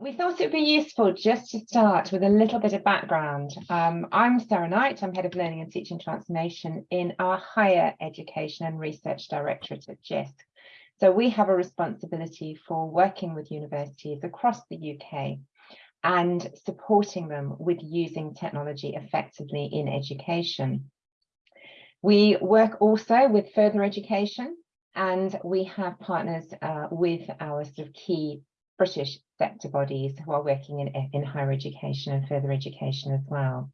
we thought it would be useful just to start with a little bit of background. Um, I'm Sarah Knight, I'm Head of Learning and Teaching Transformation in our Higher Education and Research Directorate at JISC. So we have a responsibility for working with universities across the UK and supporting them with using technology effectively in education. We work also with further education and we have partners uh, with our sort of key British sector bodies who are working in, in higher education and further education as well.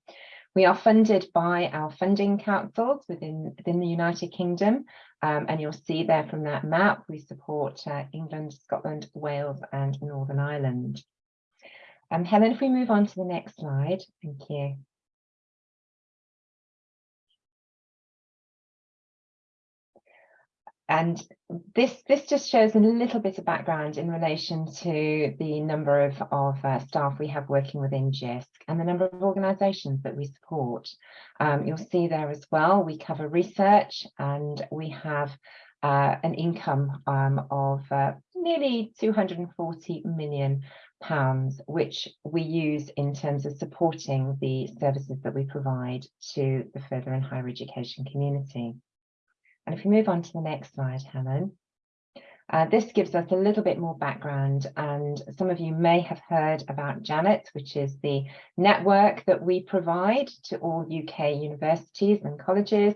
We are funded by our funding councils within, within the United Kingdom, um, and you'll see there from that map, we support uh, England, Scotland, Wales and Northern Ireland. Um, Helen, if we move on to the next slide, thank you. And this, this just shows a little bit of background in relation to the number of, of uh, staff we have working within JISC and the number of organisations that we support. Um, you'll see there as well, we cover research and we have uh, an income um, of uh, nearly 240 million pounds, which we use in terms of supporting the services that we provide to the further and higher education community. And if we move on to the next slide, Helen, uh, this gives us a little bit more background and some of you may have heard about Janet, which is the network that we provide to all UK universities and colleges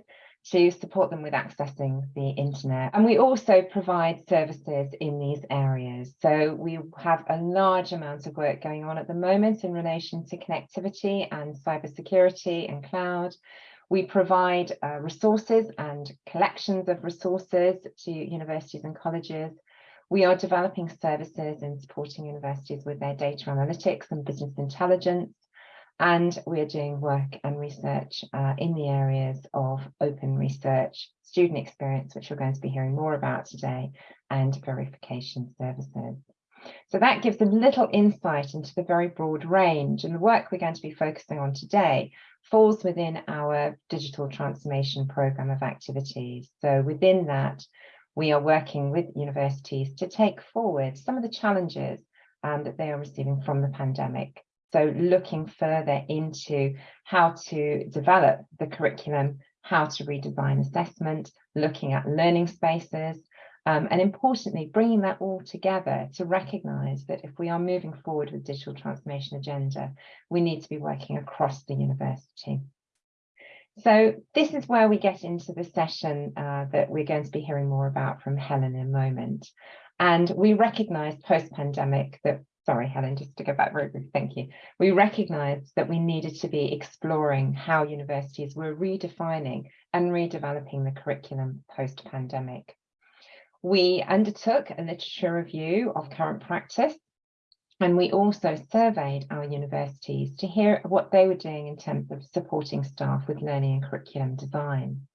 to support them with accessing the internet. And we also provide services in these areas. So we have a large amount of work going on at the moment in relation to connectivity and cybersecurity and cloud. We provide uh, resources and collections of resources to universities and colleges. We are developing services and supporting universities with their data analytics and business intelligence. And we're doing work and research uh, in the areas of open research, student experience, which we're going to be hearing more about today, and verification services. So that gives a little insight into the very broad range and the work we're going to be focusing on today falls within our digital transformation program of activities. So within that, we are working with universities to take forward some of the challenges um, that they are receiving from the pandemic. So looking further into how to develop the curriculum, how to redesign assessment, looking at learning spaces, um, and importantly, bringing that all together to recognise that if we are moving forward with digital transformation agenda, we need to be working across the university. So this is where we get into the session uh, that we're going to be hearing more about from Helen in a moment. And we recognise post-pandemic that, sorry, Helen, just to go back very briefly, thank you. We recognised that we needed to be exploring how universities were redefining and redeveloping the curriculum post-pandemic. We undertook a literature review of current practice and we also surveyed our universities to hear what they were doing in terms of supporting staff with learning and curriculum design.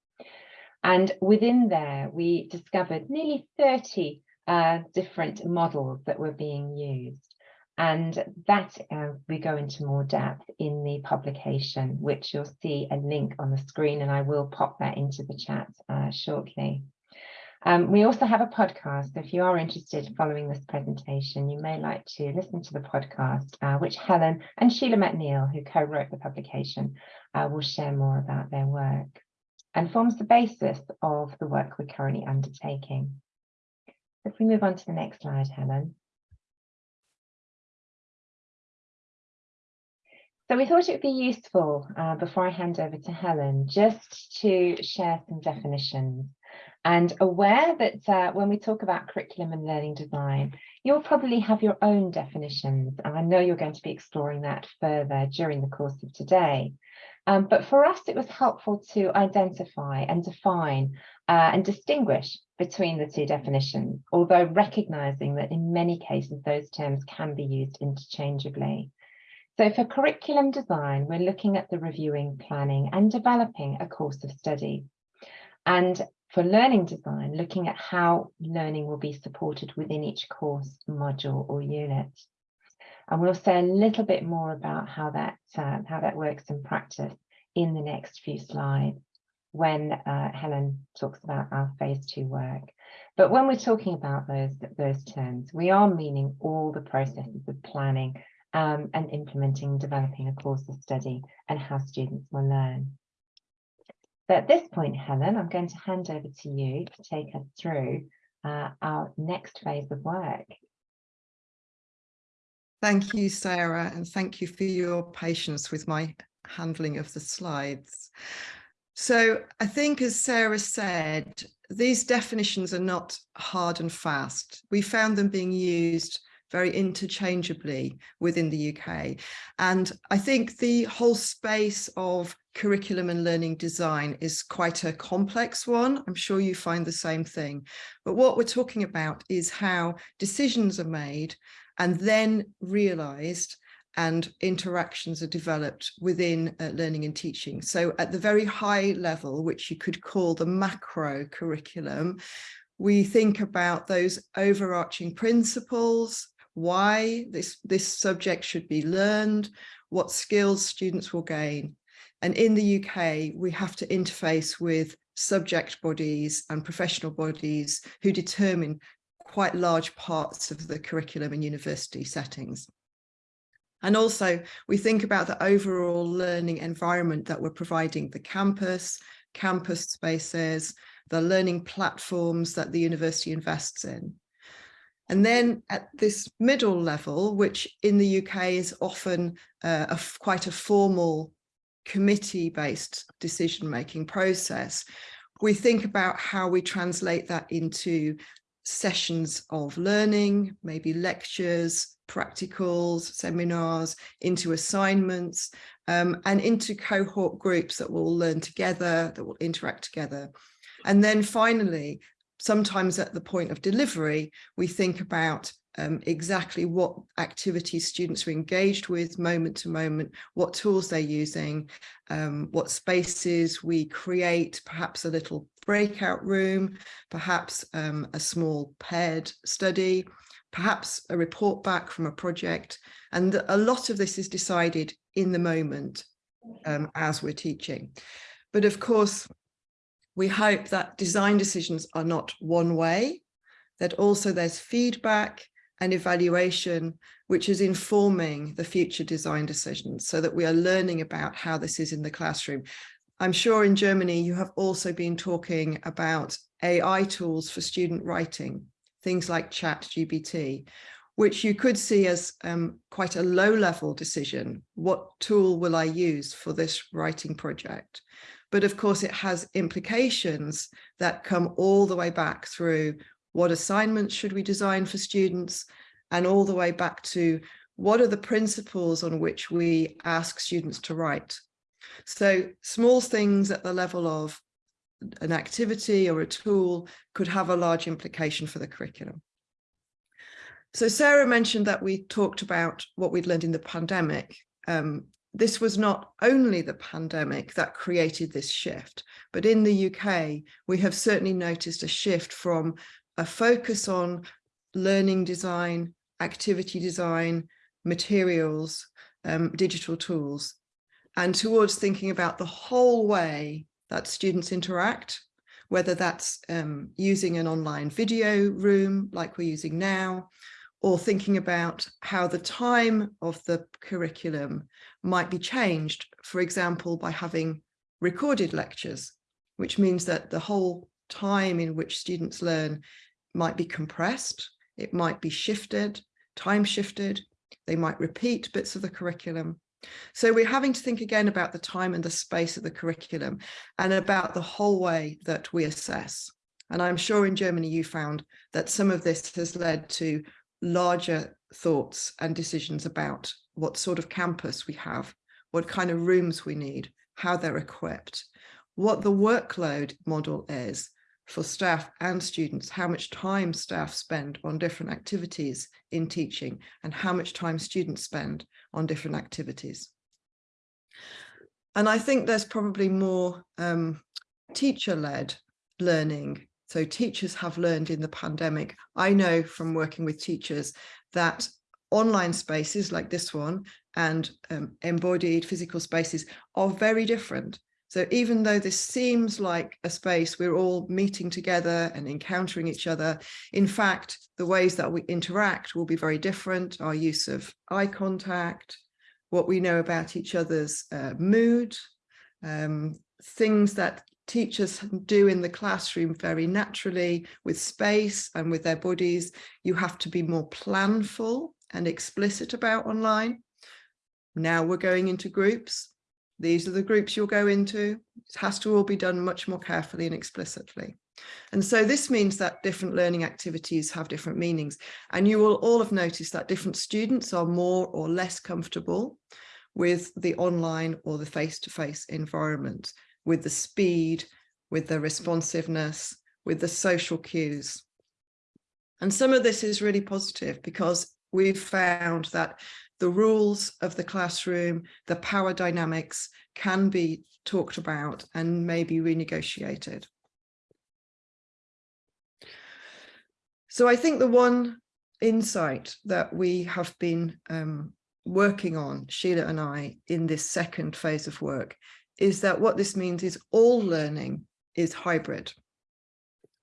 And within there, we discovered nearly 30 uh, different models that were being used. And that uh, we go into more depth in the publication, which you'll see a link on the screen, and I will pop that into the chat uh, shortly. Um, we also have a podcast. If you are interested following this presentation, you may like to listen to the podcast, uh, which Helen and Sheila MacNeill, who co-wrote the publication, uh, will share more about their work and forms the basis of the work we're currently undertaking. If we move on to the next slide, Helen. So we thought it would be useful, uh, before I hand over to Helen, just to share some definitions and aware that uh, when we talk about curriculum and learning design, you'll probably have your own definitions. And I know you're going to be exploring that further during the course of today. Um, but for us, it was helpful to identify and define uh, and distinguish between the two definitions, although recognizing that in many cases, those terms can be used interchangeably. So for curriculum design, we're looking at the reviewing, planning and developing a course of study. And for learning design, looking at how learning will be supported within each course, module or unit. And we'll say a little bit more about how that, uh, how that works in practice in the next few slides when uh, Helen talks about our phase two work. But when we're talking about those, those terms, we are meaning all the processes of planning um, and implementing, developing a course of study and how students will learn. So at this point, Helen, I'm going to hand over to you to take us through uh, our next phase of work. Thank you, Sarah, and thank you for your patience with my handling of the slides. So I think, as Sarah said, these definitions are not hard and fast. We found them being used very interchangeably within the UK. And I think the whole space of curriculum and learning design is quite a complex one. I'm sure you find the same thing. But what we're talking about is how decisions are made and then realized and interactions are developed within uh, learning and teaching. So at the very high level, which you could call the macro curriculum, we think about those overarching principles, why this, this subject should be learned, what skills students will gain. And in the UK, we have to interface with subject bodies and professional bodies who determine quite large parts of the curriculum in university settings. And also we think about the overall learning environment that we're providing the campus, campus spaces, the learning platforms that the university invests in. And then at this middle level, which in the UK is often uh, a, quite a formal committee-based decision-making process, we think about how we translate that into sessions of learning, maybe lectures, practicals, seminars, into assignments, um, and into cohort groups that will learn together, that will interact together. And then finally, sometimes at the point of delivery, we think about um, exactly what activities students are engaged with moment to moment, what tools they're using, um, what spaces we create, perhaps a little breakout room, perhaps um, a small paired study, perhaps a report back from a project. And a lot of this is decided in the moment um, as we're teaching. But of course, we hope that design decisions are not one way, that also there's feedback and evaluation, which is informing the future design decisions so that we are learning about how this is in the classroom. I'm sure in Germany, you have also been talking about AI tools for student writing things like ChatGPT, which you could see as um, quite a low level decision. What tool will I use for this writing project? But of course, it has implications that come all the way back through what assignments should we design for students and all the way back to what are the principles on which we ask students to write. So small things at the level of an activity or a tool could have a large implication for the curriculum. So Sarah mentioned that we talked about what we'd learned in the pandemic. Um, this was not only the pandemic that created this shift, but in the UK, we have certainly noticed a shift from a focus on learning design, activity design, materials, um, digital tools, and towards thinking about the whole way that students interact, whether that's um, using an online video room like we're using now, or thinking about how the time of the curriculum might be changed, for example, by having recorded lectures, which means that the whole time in which students learn might be compressed, it might be shifted, time shifted, they might repeat bits of the curriculum, so we're having to think again about the time and the space of the curriculum and about the whole way that we assess. And I'm sure in Germany you found that some of this has led to larger thoughts and decisions about what sort of campus we have, what kind of rooms we need, how they're equipped, what the workload model is for staff and students, how much time staff spend on different activities in teaching and how much time students spend on different activities. And I think there's probably more um, teacher-led learning. So teachers have learned in the pandemic. I know from working with teachers that online spaces like this one and um, embodied physical spaces are very different. So even though this seems like a space we're all meeting together and encountering each other, in fact, the ways that we interact will be very different. Our use of eye contact, what we know about each other's uh, mood, um, things that teachers do in the classroom very naturally with space and with their bodies. You have to be more planful and explicit about online. Now we're going into groups these are the groups you'll go into. It has to all be done much more carefully and explicitly. And so this means that different learning activities have different meanings. And you will all have noticed that different students are more or less comfortable with the online or the face-to-face -face environment, with the speed, with the responsiveness, with the social cues. And some of this is really positive because we've found that the rules of the classroom, the power dynamics can be talked about and maybe renegotiated. So I think the one insight that we have been um, working on, Sheila and I, in this second phase of work, is that what this means is all learning is hybrid.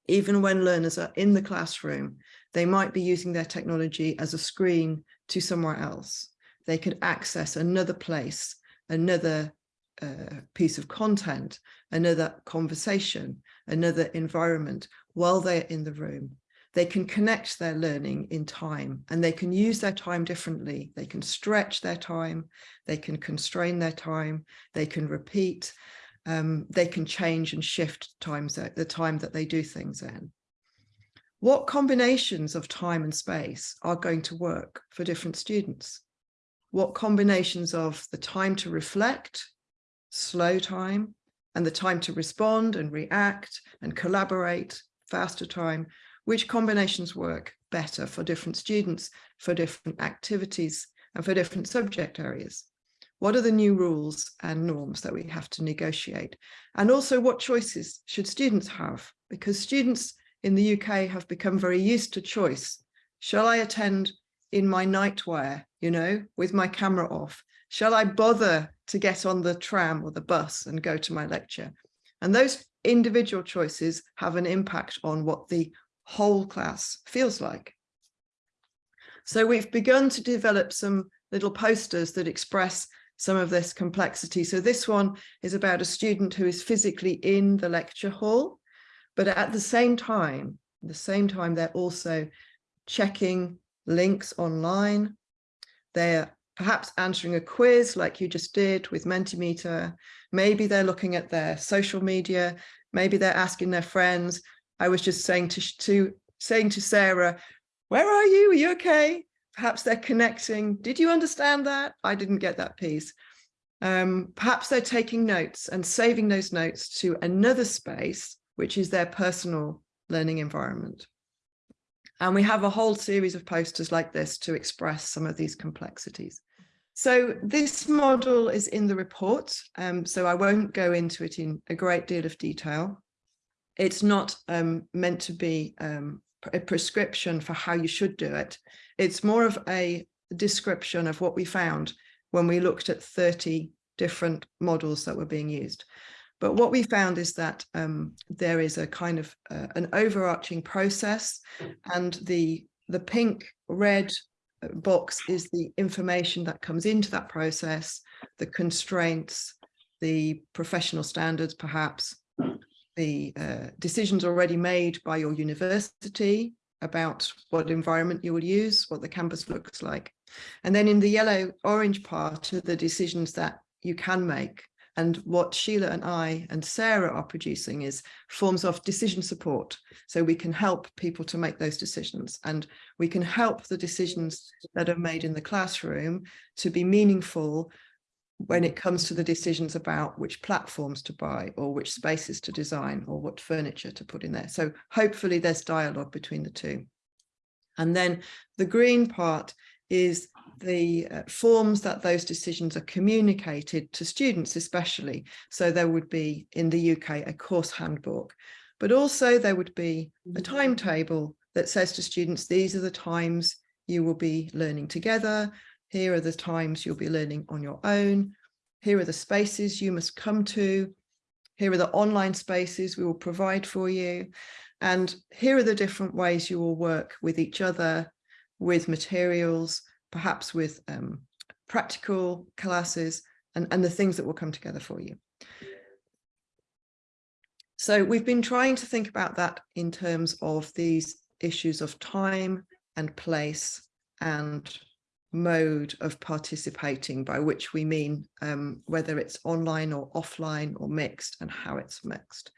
Even when learners are in the classroom, they might be using their technology as a screen to somewhere else. They could access another place, another uh, piece of content, another conversation, another environment while they're in the room. They can connect their learning in time and they can use their time differently. They can stretch their time, they can constrain their time, they can repeat, um, they can change and shift times the time that they do things in what combinations of time and space are going to work for different students? What combinations of the time to reflect, slow time, and the time to respond and react and collaborate, faster time, which combinations work better for different students, for different activities, and for different subject areas? What are the new rules and norms that we have to negotiate? And also what choices should students have? Because students in the UK have become very used to choice. Shall I attend in my nightwear, you know, with my camera off? Shall I bother to get on the tram or the bus and go to my lecture? And those individual choices have an impact on what the whole class feels like. So we've begun to develop some little posters that express some of this complexity. So this one is about a student who is physically in the lecture hall but at the same time, the same time, they're also checking links online. They're perhaps answering a quiz like you just did with Mentimeter. Maybe they're looking at their social media. Maybe they're asking their friends. I was just saying to, to saying to Sarah, where are you? Are you okay? Perhaps they're connecting. Did you understand that? I didn't get that piece. Um, perhaps they're taking notes and saving those notes to another space which is their personal learning environment. And we have a whole series of posters like this to express some of these complexities. So this model is in the report, um, so I won't go into it in a great deal of detail. It's not um, meant to be um, a prescription for how you should do it. It's more of a description of what we found when we looked at 30 different models that were being used. But what we found is that um, there is a kind of uh, an overarching process and the, the pink red uh, box is the information that comes into that process, the constraints, the professional standards, perhaps, the uh, decisions already made by your university about what environment you will use, what the campus looks like. And then in the yellow orange part are the decisions that you can make and what Sheila and I and Sarah are producing is forms of decision support. So we can help people to make those decisions and we can help the decisions that are made in the classroom to be meaningful when it comes to the decisions about which platforms to buy or which spaces to design or what furniture to put in there. So hopefully there's dialogue between the two. And then the green part is the uh, forms that those decisions are communicated to students especially. So there would be in the UK a course handbook, but also there would be a mm-hmm. timetable that says to students, these are the times you will be learning together. Here are the times you'll be learning on your own. Here are the spaces you must come to. here are the online spaces we will provide for you. And here are the different ways you will work with each other, with materials, perhaps with um, practical classes and, and the things that will come together for you. So we've been trying to think about that in terms of these issues of time and place and mode of participating, by which we mean um, whether it's online or offline or mixed and how it's mixed.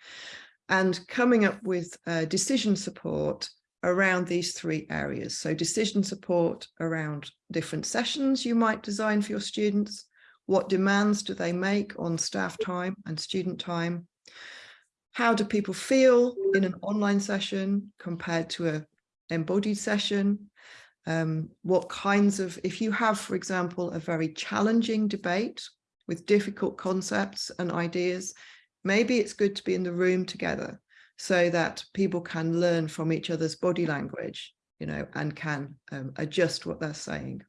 And coming up with uh, decision support around these three areas. So decision support around different sessions you might design for your students. What demands do they make on staff time and student time? How do people feel in an online session compared to a embodied session? um, what kinds of, if you have, for example, a very challenging debate with difficult concepts and ideas, maybe it's good to be in the room together so that people can learn from each other's body language, you know, and can um, adjust what they're saying.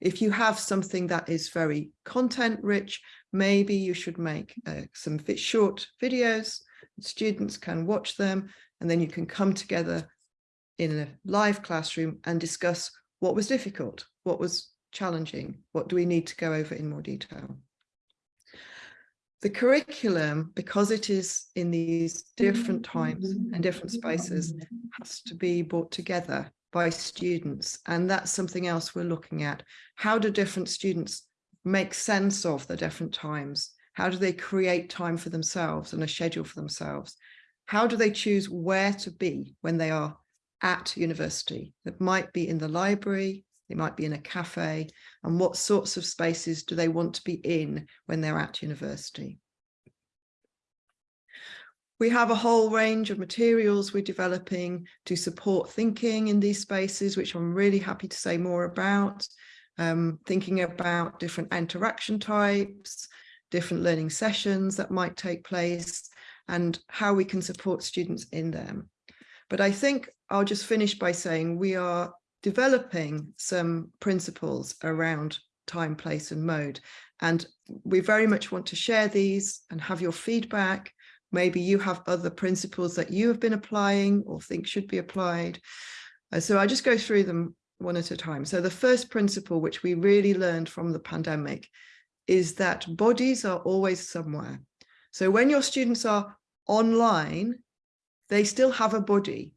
If you have something that is very content rich, maybe you should make uh, some short videos, students can watch them, and then you can come together in a live classroom and discuss what was difficult, what was challenging, what do we need to go over in more detail. The curriculum, because it is in these different mm-hmm. times and different spaces, has to be brought together by students. And that's something else we're looking at. How do different students make sense of the different times? How do they create time for themselves and a schedule for themselves? How do they choose where to be when they are at university. That might be in the library, they might be in a cafe, and what sorts of spaces do they want to be in when they're at university. We have a whole range of materials we're developing to support thinking in these spaces, which I'm really happy to say more about. Um, thinking about different interaction types, different learning sessions that might take place, and how we can support students in them. But I think I'll just finish by saying we are developing some principles around time, place and mode. And we very much want to share these and have your feedback. Maybe you have other principles that you have been applying or think should be applied. Uh, so I just go through them one at a time. So the first principle, which we really learned from the pandemic, is that bodies are always somewhere. So when your students are online, they still have a body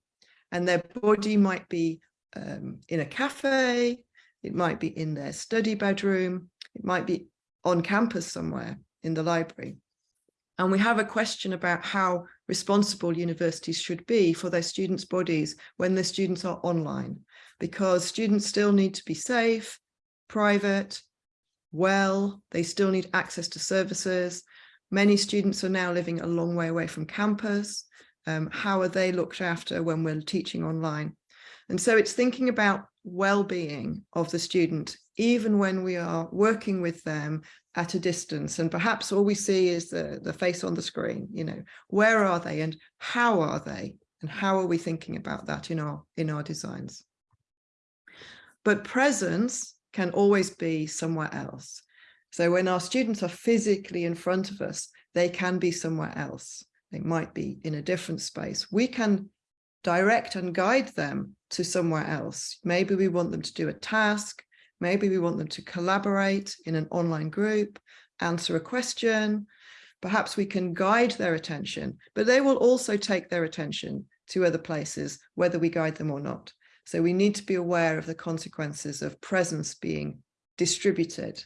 and their body might be um, in a cafe, it might be in their study bedroom, it might be on campus somewhere in the library. And we have a question about how responsible universities should be for their students' bodies when the students are online, because students still need to be safe, private, well, they still need access to services. Many students are now living a long way away from campus um, how are they looked after when we're teaching online? And so it's thinking about well-being of the student, even when we are working with them at a distance. And perhaps all we see is the, the face on the screen, you know, where are they and how are they? And how are we thinking about that in our, in our designs? But presence can always be somewhere else. So when our students are physically in front of us, they can be somewhere else they might be in a different space. We can direct and guide them to somewhere else. Maybe we want them to do a task. Maybe we want them to collaborate in an online group, answer a question. Perhaps we can guide their attention, but they will also take their attention to other places, whether we guide them or not. So we need to be aware of the consequences of presence being distributed.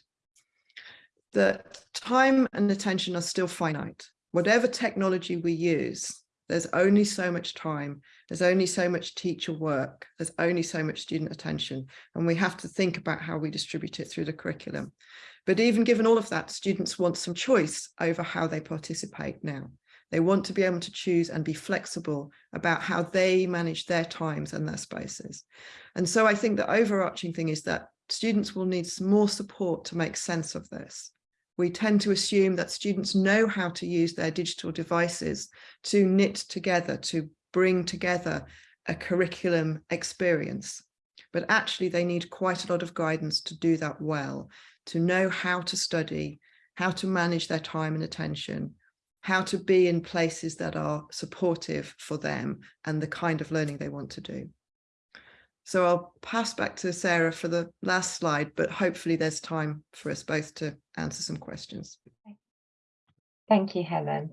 The time and attention are still finite whatever technology we use, there's only so much time, there's only so much teacher work, there's only so much student attention, and we have to think about how we distribute it through the curriculum. But even given all of that, students want some choice over how they participate now. They want to be able to choose and be flexible about how they manage their times and their spaces. And so I think the overarching thing is that students will need some more support to make sense of this we tend to assume that students know how to use their digital devices to knit together, to bring together a curriculum experience. But actually they need quite a lot of guidance to do that well, to know how to study, how to manage their time and attention, how to be in places that are supportive for them and the kind of learning they want to do. So I'll pass back to Sarah for the last slide, but hopefully there's time for us both to answer some questions. Thank you, Helen.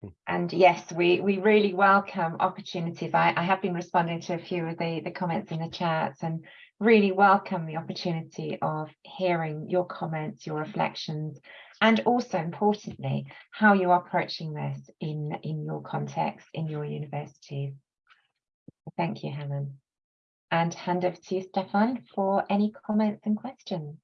Hmm. And yes, we, we really welcome opportunities. I, I have been responding to a few of the, the comments in the chat and really welcome the opportunity of hearing your comments, your reflections, and also importantly, how you are approaching this in, in your context, in your universities. Thank you, Helen. And hand over to you, Stefan, for any comments and questions.